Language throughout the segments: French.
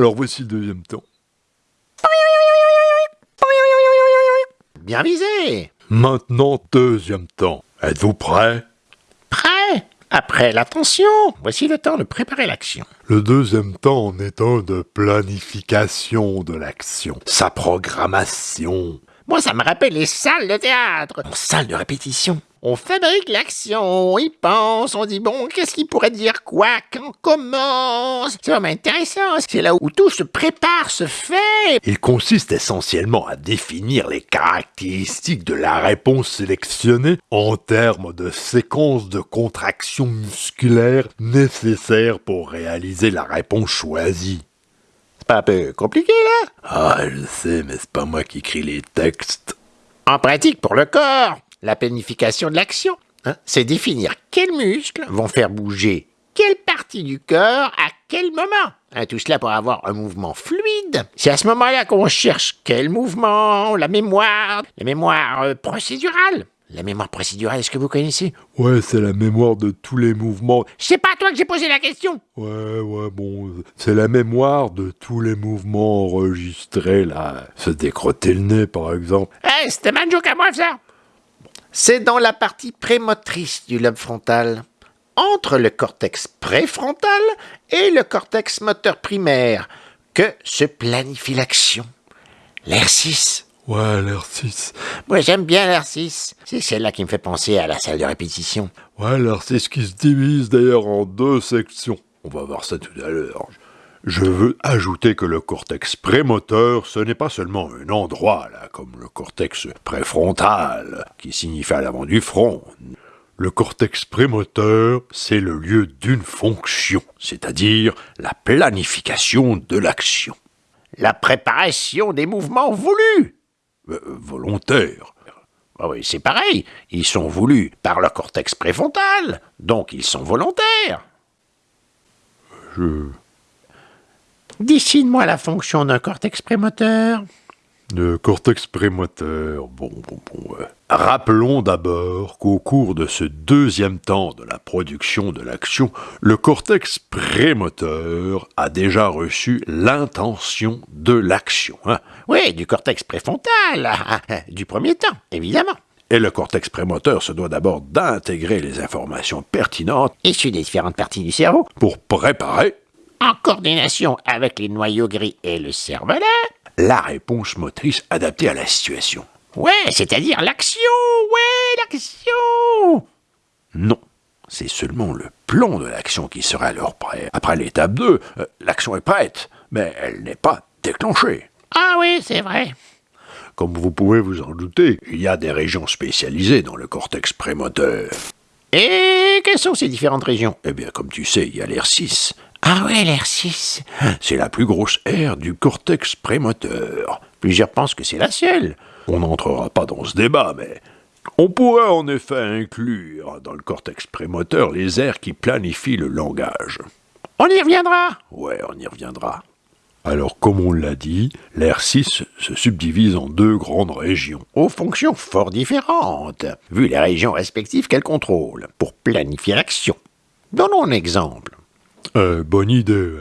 Alors voici le deuxième temps. Bien visé Maintenant, deuxième temps. Êtes-vous prêts Prêt Après l'attention, voici le temps de préparer l'action. Le deuxième temps en est un de planification de l'action, sa programmation. Moi, ça me rappelle les salles de théâtre. En salle de répétition. On fabrique l'action, on y pense, on dit bon, qu'est-ce qui pourrait dire quoi, quand, comment C'est vraiment intéressant, c'est là où tout se prépare, se fait. Il consiste essentiellement à définir les caractéristiques de la réponse sélectionnée en termes de séquence de contractions musculaires nécessaires pour réaliser la réponse choisie. C'est pas un peu compliqué là? Ah, je sais, mais c'est pas moi qui écris les textes. En pratique pour le corps, la planification de l'action, hein, c'est définir quels muscles vont faire bouger quelle partie du corps à quel moment. Hein, tout cela pour avoir un mouvement fluide. C'est à ce moment-là qu'on cherche quel mouvement, la mémoire, la mémoire euh, procédurale. La mémoire procédurale, est-ce que vous connaissez? Ouais, c'est la mémoire de tous les mouvements. C'est pas à toi que j'ai posé la question. Ouais, ouais, bon, c'est la mémoire de tous les mouvements enregistrés, là. Se décrotter le nez, par exemple. Eh, c'était ma joke à moi, ça c'est dans la partie prémotrice du lobe frontal, entre le cortex préfrontal et le cortex moteur primaire, que se planifie l'action. L'air 6. Ouais, l'air 6. Moi, j'aime bien l'air 6. C'est celle-là qui me fait penser à la salle de répétition. Ouais, l'air 6 qui se divise d'ailleurs en deux sections. On va voir ça tout à l'heure. Je veux ajouter que le cortex prémoteur, ce n'est pas seulement un endroit, là, comme le cortex préfrontal, qui signifie à l'avant du front. Le cortex prémoteur, c'est le lieu d'une fonction, c'est-à-dire la planification de l'action. La préparation des mouvements voulus. Euh, volontaires. Ah oui, c'est pareil. Ils sont voulus par le cortex préfrontal, donc ils sont volontaires. Je Dessine-moi la fonction d'un cortex prémoteur. Le cortex prémoteur, bon, bon, bon. Rappelons d'abord qu'au cours de ce deuxième temps de la production de l'action, le cortex prémoteur a déjà reçu l'intention de l'action. Hein. Oui, du cortex préfrontal, du premier temps, évidemment. Et le cortex prémoteur se doit d'abord d'intégrer les informations pertinentes issues des différentes parties du cerveau pour préparer en coordination avec les noyaux gris et le cervelet, la réponse motrice adaptée à la situation. Ouais, c'est-à-dire l'action, ouais, l'action Non, c'est seulement le plan de l'action qui sera alors prêt. Après l'étape 2, euh, l'action est prête, mais elle n'est pas déclenchée. Ah oui, c'est vrai. Comme vous pouvez vous en douter, il y a des régions spécialisées dans le cortex prémoteur. Et quelles sont ces différentes régions? Eh bien, comme tu sais, il y a l'air 6, ah ouais, l'air 6. C'est la plus grosse aire du cortex prémoteur. Plusieurs pensent que c'est la seule. On n'entrera pas dans ce débat, mais on pourrait en effet inclure dans le cortex prémoteur les aires qui planifient le langage. On y reviendra Ouais, on y reviendra. Alors, comme on l'a dit, l'air 6 se subdivise en deux grandes régions, aux fonctions fort différentes, vu les régions respectives qu'elle contrôle, pour planifier l'action. Donnons un exemple. Euh, bonne idée.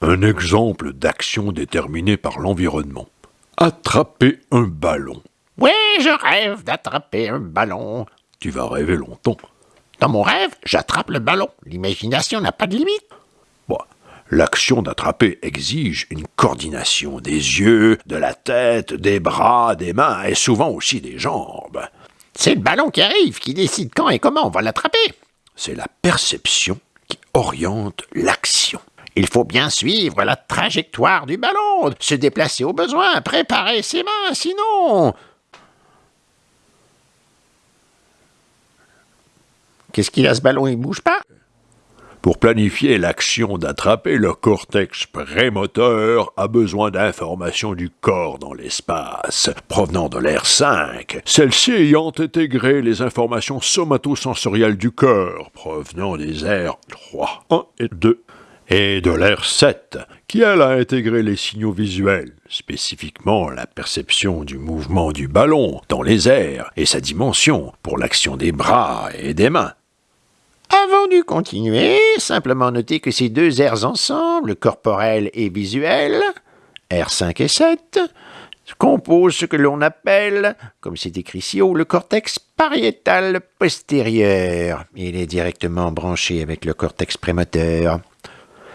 Un exemple d'action déterminée par l'environnement. Attraper un ballon. Oui, je rêve d'attraper un ballon. Tu vas rêver longtemps. Dans mon rêve, j'attrape le ballon. L'imagination n'a pas de limite. Bon, L'action d'attraper exige une coordination des yeux, de la tête, des bras, des mains et souvent aussi des jambes. C'est le ballon qui arrive qui décide quand et comment on va l'attraper. C'est la perception oriente l'action. Il faut bien suivre la trajectoire du ballon, se déplacer au besoin, préparer ses mains, sinon... Qu'est-ce qu'il a ce ballon, il bouge pas? Pour planifier l'action d'attraper, le cortex prémoteur a besoin d'informations du corps dans l'espace, provenant de l'air 5, celle-ci ayant intégré les informations somatosensorielles du corps, provenant des airs 3, 1 et 2, et de l'air 7, qui elle a intégré les signaux visuels, spécifiquement la perception du mouvement du ballon dans les airs et sa dimension pour l'action des bras et des mains. Avant de continuer, simplement noter que ces deux aires ensemble, corporel et visuel, R5 et 7, composent ce que l'on appelle, comme c'est écrit ici haut, le cortex pariétal postérieur. Il est directement branché avec le cortex prémoteur.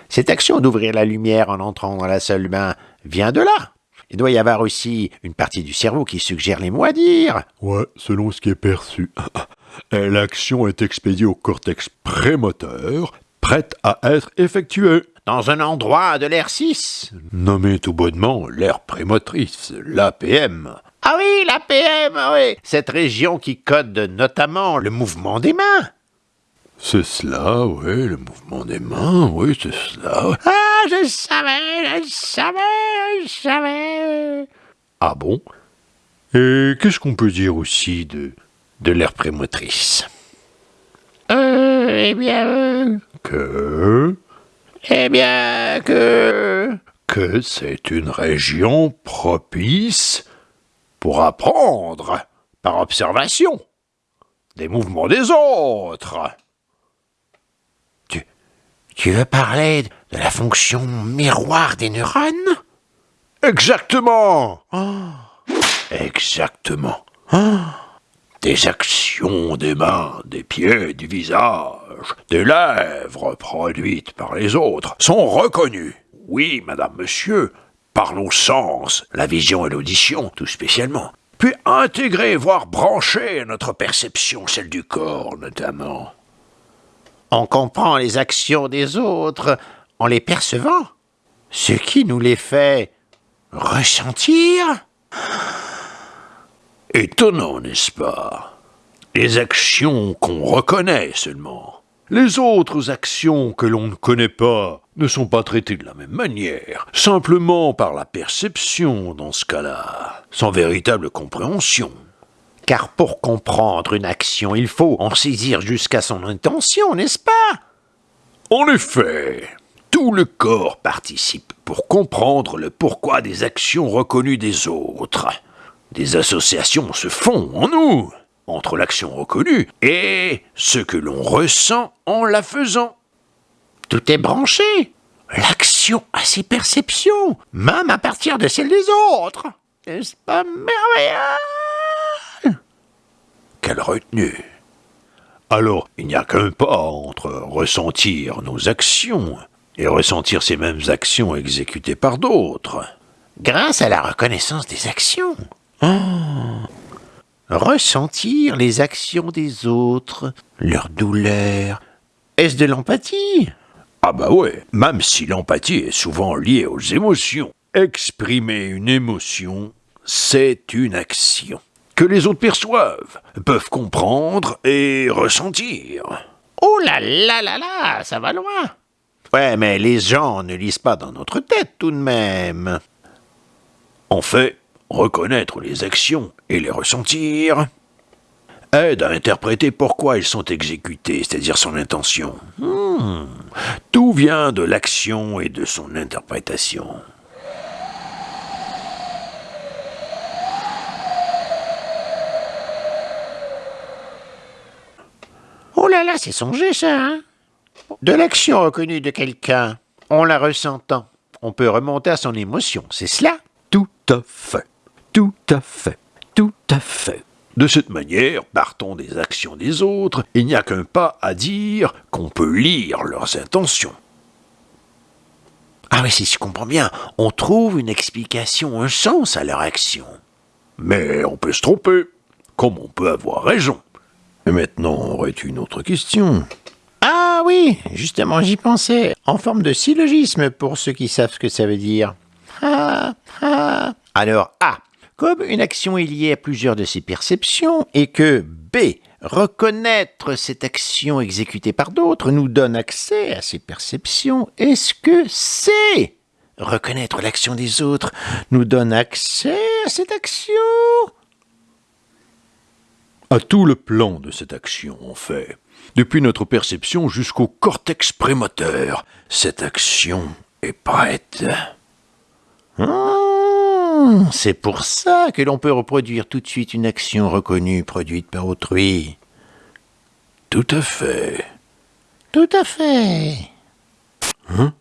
Cette action d'ouvrir la lumière en entrant dans la salle de bain vient de là. Il doit y avoir aussi une partie du cerveau qui suggère les mots à dire. Ouais, selon ce qui est perçu. Et L'action est expédiée au cortex prémoteur, prête à être effectuée. Dans un endroit de l'air 6. Nommé tout bonnement l'aire prémotrice, l'APM. Ah oui, la PM, oui. Cette région qui code notamment le mouvement des mains. C'est cela, oui, le mouvement des mains, oui, c'est cela. Ah, je savais, je savais, je savais. Ah bon? Et qu'est-ce qu'on peut dire aussi de, de l'aire prémotrice Euh, eh bien, euh, Que? eh bien, que... que c'est une région propice pour apprendre par observation des mouvements des autres. Tu veux parler de la fonction miroir des neurones? Exactement. Exactement. Des actions des mains, des pieds, du visage, des lèvres produites par les autres sont reconnues. Oui, madame, monsieur, par nos sens, la vision et l'audition, tout spécialement. Puis intégrer, voire brancher notre perception, celle du corps notamment. On comprend les actions des autres en les percevant, ce qui nous les fait ressentir. Étonnant, n'est-ce pas? Les actions qu'on reconnaît seulement. Les autres actions que l'on ne connaît pas ne sont pas traitées de la même manière, simplement par la perception dans ce cas-là, sans véritable compréhension. Car pour comprendre une action, il faut en saisir jusqu'à son intention, n'est-ce pas? En effet, tout le corps participe pour comprendre le pourquoi des actions reconnues des autres. Des associations se font en nous entre l'action reconnue et ce que l'on ressent en la faisant. Tout est branché. L'action a ses perceptions, même à partir de celles des autres. N'est-ce pas merveilleux? Quelle retenue Alors, il n'y a qu'un pas entre ressentir nos actions et ressentir ces mêmes actions exécutées par d'autres. Grâce à la reconnaissance des actions. Oh. Ressentir les actions des autres, leur douleur. Est-ce de l'empathie? Ah bah ouais, même si l'empathie est souvent liée aux émotions. Exprimer une émotion, c'est une action que les autres perçoivent, peuvent comprendre et ressentir. Oh là là là là, ça va loin. Ouais, mais les gens ne lisent pas dans notre tête tout de même. En fait, reconnaître les actions et les ressentir aide à interpréter pourquoi elles sont exécutées, c'est-à-dire son intention. Hmm. Tout vient de l'action et de son interprétation. Oh là là, c'est songé ça, hein? De l'action reconnue de quelqu'un, en la ressentant, on peut remonter à son émotion, c'est cela? Tout à fait. Tout à fait. Tout à fait. De cette manière, partons des actions des autres, il n'y a qu'un pas à dire qu'on peut lire leurs intentions. Ah oui, si je comprends bien, on trouve une explication, un sens à leur action. Mais on peut se tromper, comme on peut avoir raison. Et maintenant, aurais-tu une autre question Ah oui, justement, j'y pensais, en forme de syllogisme pour ceux qui savent ce que ça veut dire. Ah, ah. Alors, A. Comme une action est liée à plusieurs de ses perceptions et que B. Reconnaître cette action exécutée par d'autres nous donne accès à ces perceptions, est-ce que C. Reconnaître l'action des autres nous donne accès à cette action? À tout le plan de cette action, en fait. Depuis notre perception jusqu'au cortex prémoteur, cette action est prête. C'est pour ça que l'on peut reproduire tout de suite une action reconnue produite par autrui. Tout à fait. Tout à fait. Hein?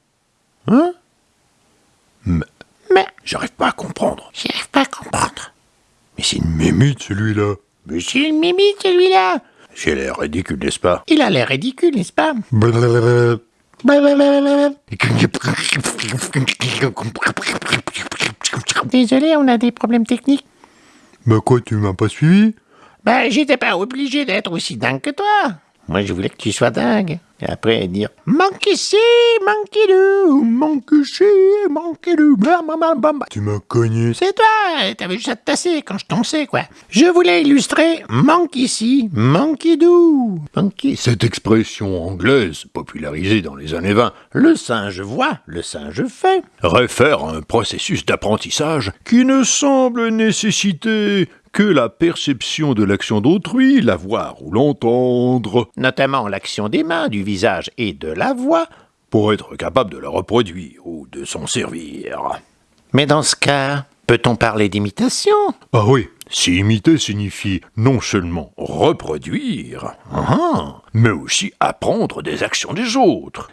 Mais Mais j'arrive pas à comprendre. j'y arrive pas à comprendre. Mais c'est une mémite celui-là. Mais c'est une mimite, celui-là. J'ai l'air ridicule, n'est-ce pas? Il a l'air ridicule, n'est-ce pas? Désolé, on a des problèmes techniques. Bah quoi, tu m'as pas suivi? Ben, j'étais pas obligé d'être aussi dingue que toi. Moi, je voulais que tu sois dingue. Et après, dire Manque ici, manque là, manque ici, manque là, blablabla. Tu m'as cogné. C'est toi, t'avais juste à te tasser quand je tonsais, quoi. Je voulais illustrer manque ici, manque d'où, manque. Cette expression anglaise, popularisée dans les années 20, Le singe voit, le singe fait. réfère à un processus d'apprentissage qui ne semble nécessiter que la perception de l'action d'autrui, la voir ou l'entendre, Notamment l'action des mains, du visage et de la voix. pour être capable de la reproduire ou de s'en servir. Mais dans ce cas, peut-on parler d'imitation? Ah oui, si imiter signifie non seulement reproduire, Ah. mais aussi apprendre des actions des autres.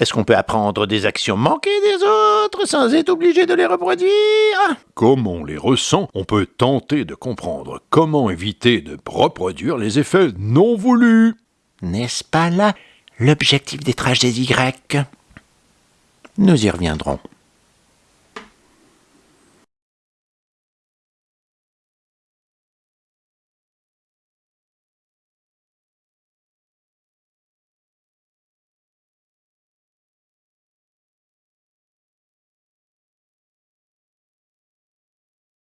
Est-ce qu'on peut apprendre des actions manquées des autres sans être obligé de les reproduire? Comme on les ressent, on peut tenter de comprendre comment éviter de reproduire les effets non voulus. N'est-ce pas là l'objectif des trajets Y? Nous y reviendrons.